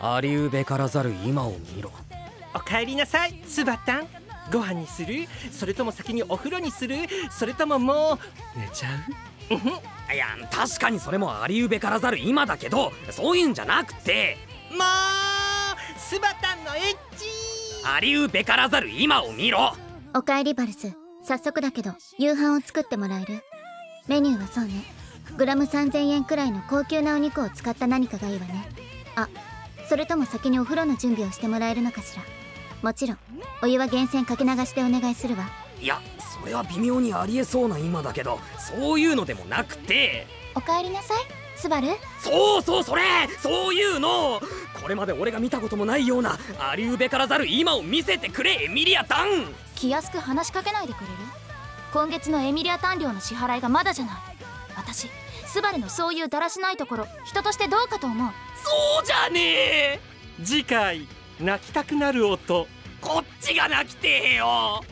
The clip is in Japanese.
ありうべからざる今を見ろ。おかえりなさいスバタンご飯にする。それとも先にお風呂にする。それとももう寝ちゃう。いや確かにそれもありうべからざる今だけどそういうんじゃなくて。もうスバタンのエッチ。ありうべからざる今を見ろ。おかえりバルス。早速だけど夕飯を作ってもらえる？メニューはそうね。グラム3000円くらいの高級なお肉を使った何かがいいわね。あそれとも先にお風呂の準備をしてもらえるのかしら？もちろんお湯は源泉かけ流しでお願いするわ。いやそれは微妙にありえそうな今だけどそういうのでもなくて。おかえりなさいスバル。そうそうそれ！そういうの！これまで俺が見たこともないようなありうべからざる今を見せてくれエミリアタン！気安く話しかけないでくれる？今月のエミリアタン料の支払いがまだじゃない私スバルのそういうだらしないところ人としてどうかと思う。そうじゃねえ。次回泣きたくなる音こっちが泣きてえよ。